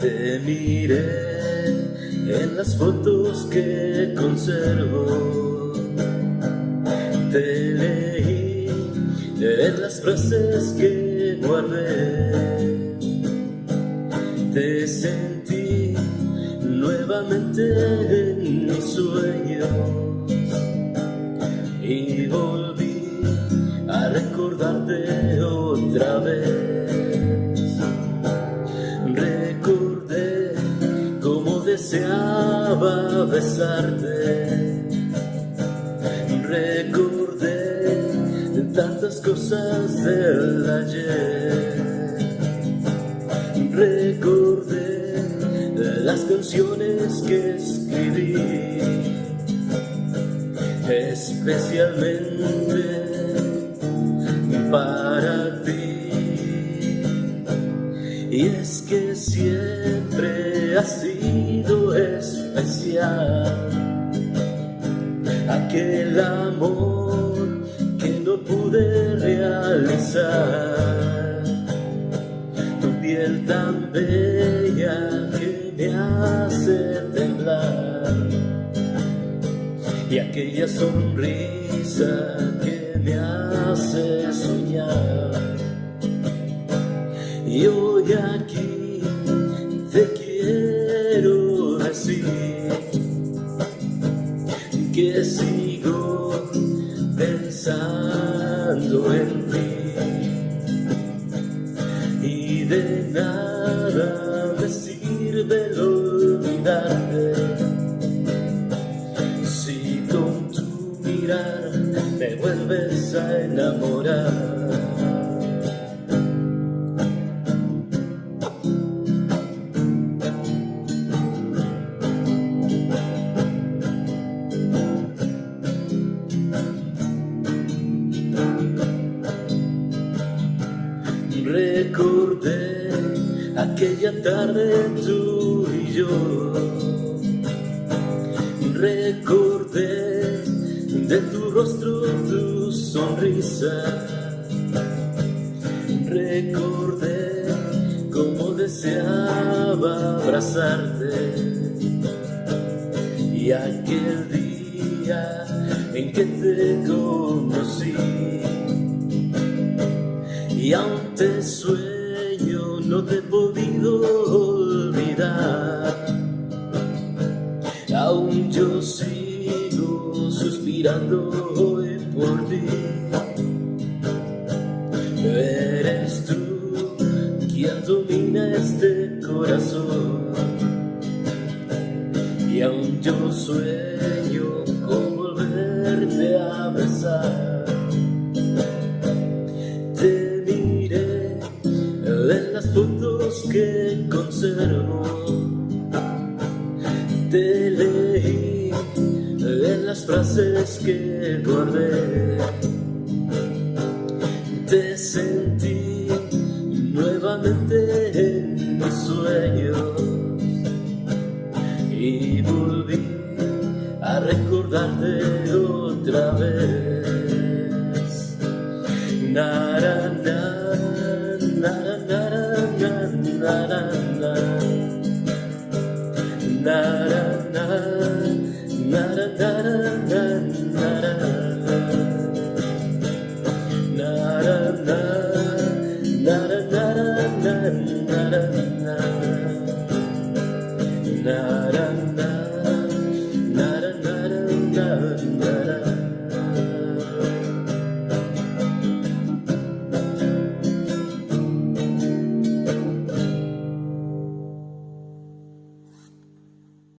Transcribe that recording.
Te miré en las fotos que conservo. Te leí en las frases que guardé. Te sentí nuevamente en mis sueños y volví a recordarte otra vez. Deseaba besarte. Recordé tantas cosas del ayer. Recordé las canciones que escribí, especialmente para Y es que siempre así especial, aquel amor que no pude realizar, tu piel tan bella que me hace temblar, y aquella sonrisa que me hace soñar, y quiero que sigo pensando en ti. Y de nada me sirve olvidarte si con tu mirar me vuelves a enamorar aquella tarde tú y yo. Recordé de tu rostro tu sonrisa. Recordé cómo deseaba abrazarte. Y aquel día en que te conocí y aún te sueño, no te suspirando hoy por ti. Eres tú quien domina este corazón. Y aún yo sueño con volverte a besar. que las frases que guardé te sentí nuevamente en mis sueños. Y volví a recordarte otra vez. Nara, na na na